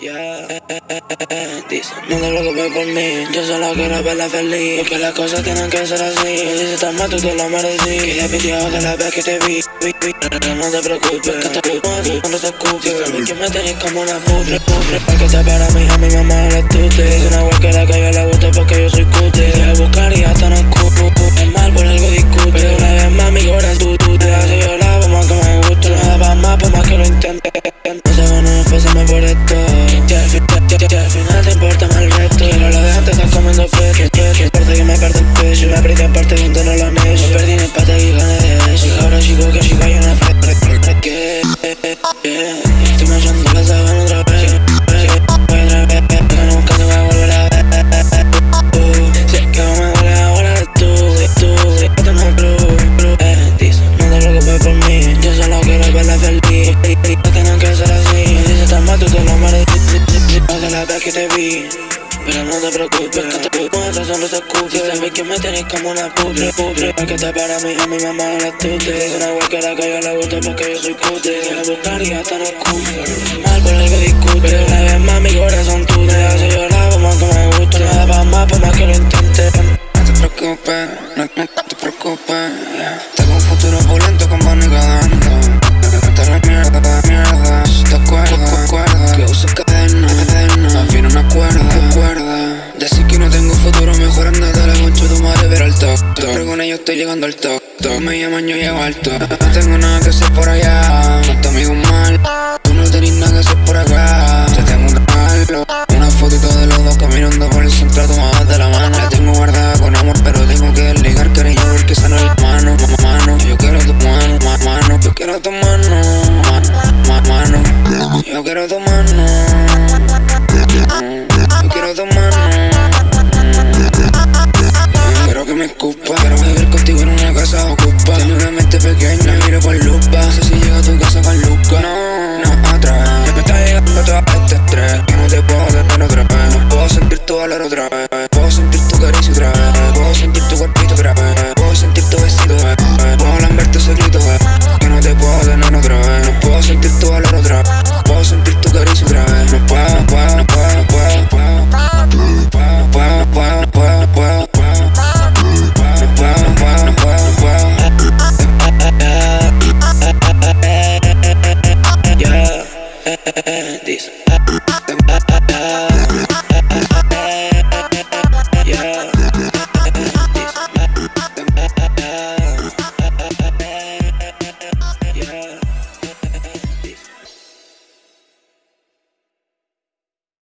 Yeah. Dice, no te preocupes por mí, yo solo quiero verla feliz Porque las cosas tienen que ser así. Y si estás mal tú te lo merecí Que le pidió de la vez que te vi, Pero no te preocupes, que te gusta, no te escupes Sabes que me tenés como una putre, putre. Porque te para mí, a mi mamá la tute Dice una huequera que yo le gusta porque donde no lo necio Me perdí en el pata y ahora chico que chica yo no fresco Que, estoy manchando la sábana otra Otra vez, nunca te voy volver a ver. Es que me duele ahora tú, tú no eh, no te preocupes por mí. Yo solo quiero verla No que ser así. Tú te lo de la vez que te vi pero no te preocupes, que te con esa sonrisa escupe Y sabes que me tenés como una putre, putre Porque te para mí, a mi mamá la tute Es una huequera que yo le gusta porque yo soy cute Quiero buscar y hasta no Mal por algo discute Pero una vez más mi corazón tú te hace llorar más que me gusta, nada va más por más que lo intente No te preocupes, no, te preocupes Tengo un futuro opulento con Bonnie dando No te mierda, mierda top, top con ellos estoy llegando al top, top. Me llaman, yo llego al top. No tengo nada que hacer por allá. No te amigo mal. Tú no tenés nada que hacer por acá. Te tengo un regalo Una fotito de los dos caminando por el centro tomadas de la mano. La tengo guardada con amor, pero tengo que desligar cariño porque esa no es la mano, mano. Yo quiero tu mano, mano. Yo quiero tu mano, mano, mano. Yo quiero tu mano this.